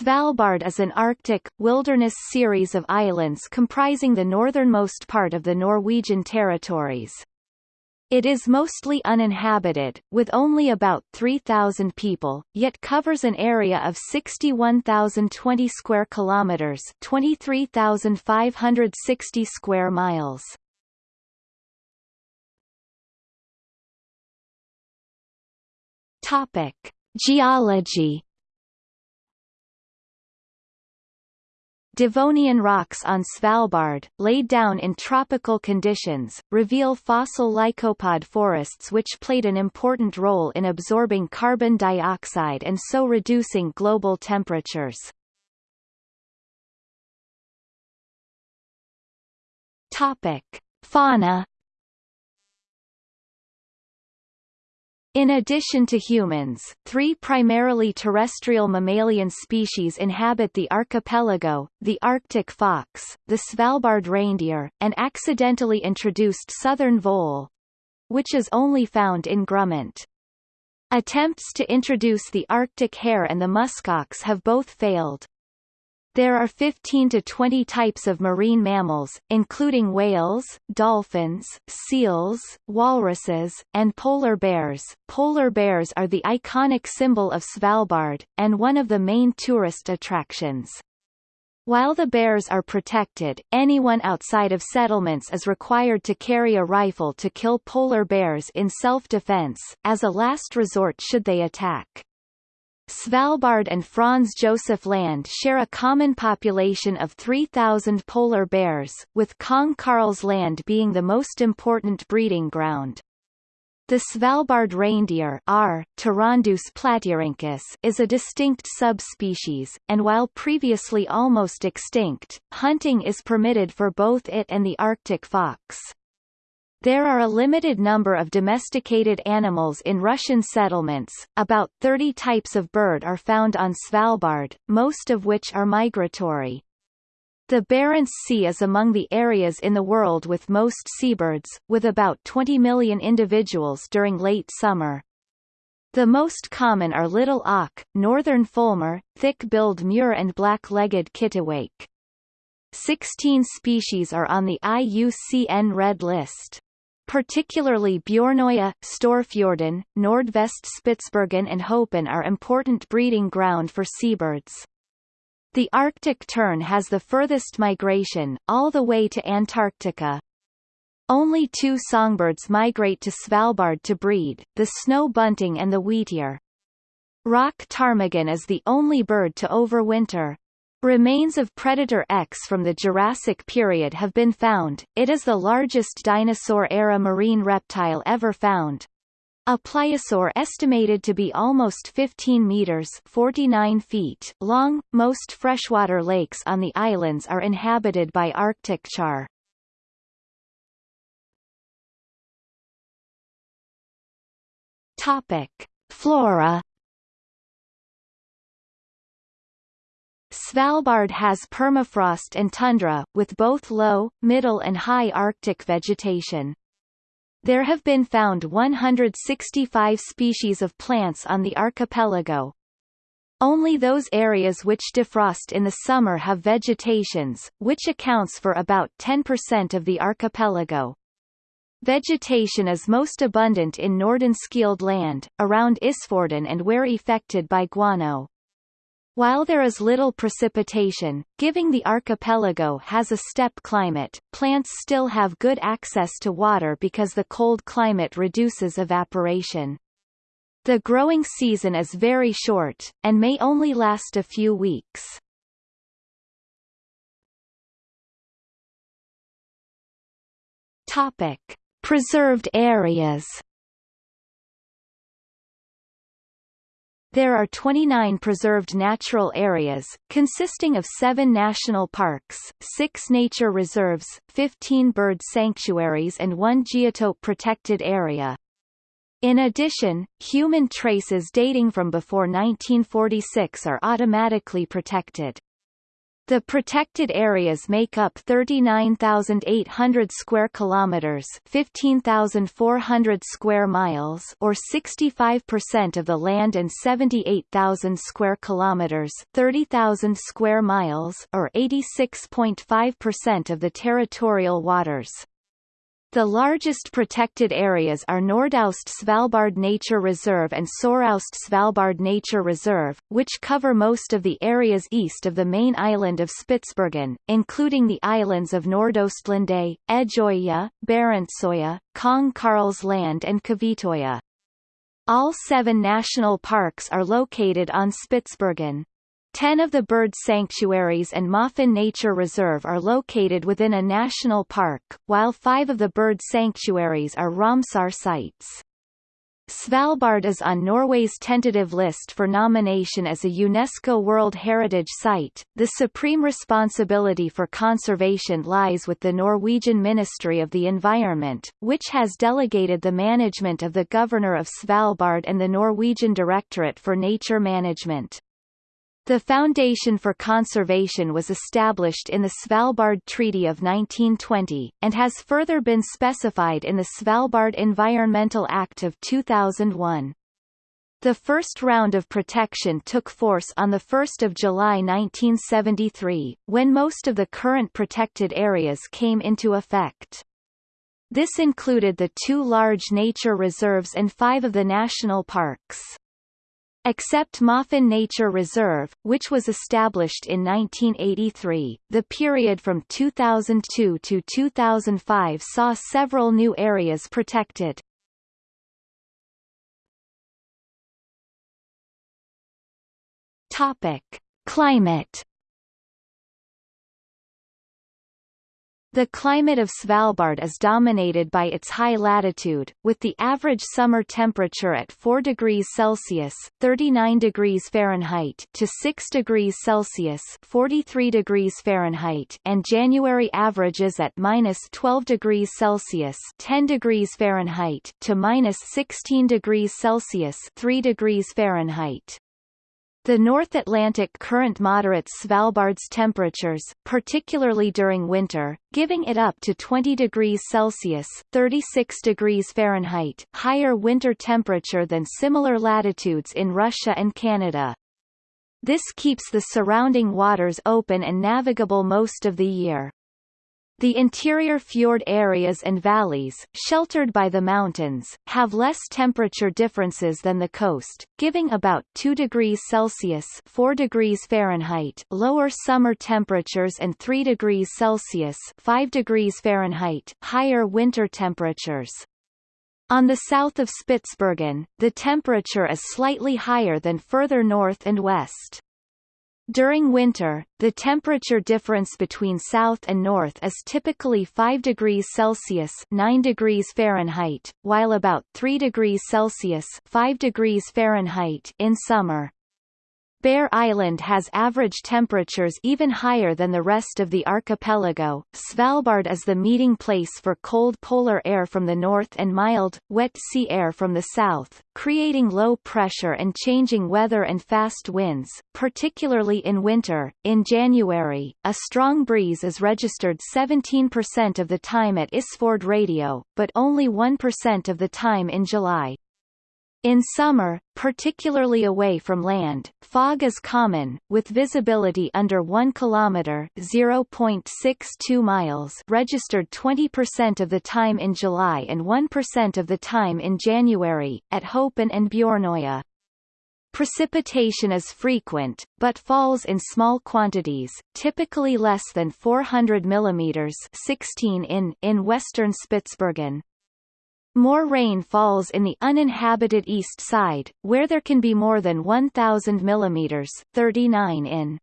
Svalbard is an Arctic, wilderness series of islands comprising the northernmost part of the Norwegian territories. It is mostly uninhabited, with only about 3,000 people, yet covers an area of 61,020 square kilometers, 23,560 square miles. Topic: Geology Devonian rocks on Svalbard, laid down in tropical conditions, reveal fossil lycopod forests which played an important role in absorbing carbon dioxide and so reducing global temperatures. Topic. Fauna In addition to humans, three primarily terrestrial mammalian species inhabit the archipelago, the Arctic fox, the Svalbard reindeer, and accidentally introduced southern vole, which is only found in Grumant. Attempts to introduce the Arctic hare and the muskox have both failed. There are 15 to 20 types of marine mammals, including whales, dolphins, seals, walruses, and polar bears. Polar bears are the iconic symbol of Svalbard, and one of the main tourist attractions. While the bears are protected, anyone outside of settlements is required to carry a rifle to kill polar bears in self-defense, as a last resort should they attack. Svalbard and Franz Josef Land share a common population of 3,000 polar bears, with Kong Karls Land being the most important breeding ground. The Svalbard reindeer R. Platyrhynchus is a distinct subspecies, and while previously almost extinct, hunting is permitted for both it and the Arctic fox. There are a limited number of domesticated animals in Russian settlements, about 30 types of bird are found on Svalbard, most of which are migratory. The Barents Sea is among the areas in the world with most seabirds, with about 20 million individuals during late summer. The most common are little auk, northern fulmar, thick-billed murre and black-legged kittiwake. 16 species are on the IUCN Red List. Particularly Bjornoya, Storfjorden, Nordvest-Spitsbergen and Hopen are important breeding ground for seabirds. The Arctic tern has the furthest migration, all the way to Antarctica. Only two songbirds migrate to Svalbard to breed, the snow bunting and the wheatear. Rock ptarmigan is the only bird to overwinter. Remains of Predator X from the Jurassic period have been found. It is the largest dinosaur-era marine reptile ever found. A pliosaur estimated to be almost 15 meters 49 feet long. Most freshwater lakes on the islands are inhabited by Arctic char. Topic: Flora Svalbard has permafrost and tundra, with both low, middle and high Arctic vegetation. There have been found 165 species of plants on the archipelago. Only those areas which defrost in the summer have vegetations, which accounts for about 10% of the archipelago. Vegetation is most abundant in Nordenskjold land, around Isfjorden and where affected by guano. While there is little precipitation, giving the archipelago has a steppe climate, plants still have good access to water because the cold climate reduces evaporation. The growing season is very short, and may only last a few weeks. Topic. Preserved areas There are 29 preserved natural areas, consisting of seven national parks, six nature reserves, 15 bird sanctuaries and one geotope protected area. In addition, human traces dating from before 1946 are automatically protected. The protected areas make up 39,800 square kilometers, 15,400 square miles, or 65% of the land and 78,000 square kilometers, 30,000 square miles, or 86.5% of the territorial waters. The largest protected areas are Nordaust Svalbard Nature Reserve and Soraust Svalbard Nature Reserve, which cover most of the areas east of the main island of Spitsbergen, including the islands of Nordøstlandet, Edgeøya, Barentsøya, Kong Karls Land and Kvitøya. All seven national parks are located on Spitsbergen. Ten of the bird sanctuaries and Maafjorden Nature Reserve are located within a national park, while five of the bird sanctuaries are Ramsar sites. Svalbard is on Norway's tentative list for nomination as a UNESCO World Heritage Site. The supreme responsibility for conservation lies with the Norwegian Ministry of the Environment, which has delegated the management of the Governor of Svalbard and the Norwegian Directorate for Nature Management. The Foundation for Conservation was established in the Svalbard Treaty of 1920, and has further been specified in the Svalbard Environmental Act of 2001. The first round of protection took force on 1 July 1973, when most of the current protected areas came into effect. This included the two large nature reserves and five of the national parks. Except Moffen Nature Reserve, which was established in 1983, the period from 2002 to 2005 saw several new areas protected. Topic: Climate The climate of Svalbard is dominated by its high latitude, with the average summer temperature at 4 degrees Celsius (39 degrees Fahrenheit) to 6 degrees Celsius (43 degrees Fahrenheit) and January averages at minus 12 degrees Celsius (10 degrees Fahrenheit) to minus 16 degrees Celsius (3 degrees Fahrenheit). The North Atlantic Current moderates Svalbard's temperatures, particularly during winter, giving it up to 20 degrees Celsius 36 degrees Fahrenheit higher winter temperature than similar latitudes in Russia and Canada. This keeps the surrounding waters open and navigable most of the year. The interior fjord areas and valleys, sheltered by the mountains, have less temperature differences than the coast, giving about 2 degrees Celsius 4 degrees Fahrenheit lower summer temperatures and 3 degrees Celsius 5 degrees Fahrenheit higher winter temperatures. On the south of Spitsbergen, the temperature is slightly higher than further north and west. During winter, the temperature difference between south and north is typically 5 degrees Celsius 9 degrees Fahrenheit, while about 3 degrees Celsius 5 degrees Fahrenheit in summer. Bear Island has average temperatures even higher than the rest of the archipelago. Svalbard is the meeting place for cold polar air from the north and mild, wet sea air from the south, creating low pressure and changing weather and fast winds, particularly in winter. In January, a strong breeze is registered 17% of the time at Isfjord Radio, but only 1% of the time in July. In summer, particularly away from land, fog is common, with visibility under 1 km (0.62 miles) registered 20% of the time in July and 1% of the time in January, at Hopen and Bjornøya. Precipitation is frequent, but falls in small quantities, typically less than 400 mm 16 in, in western Spitsbergen. More rain falls in the uninhabited east side, where there can be more than 1,000 mm 39 in.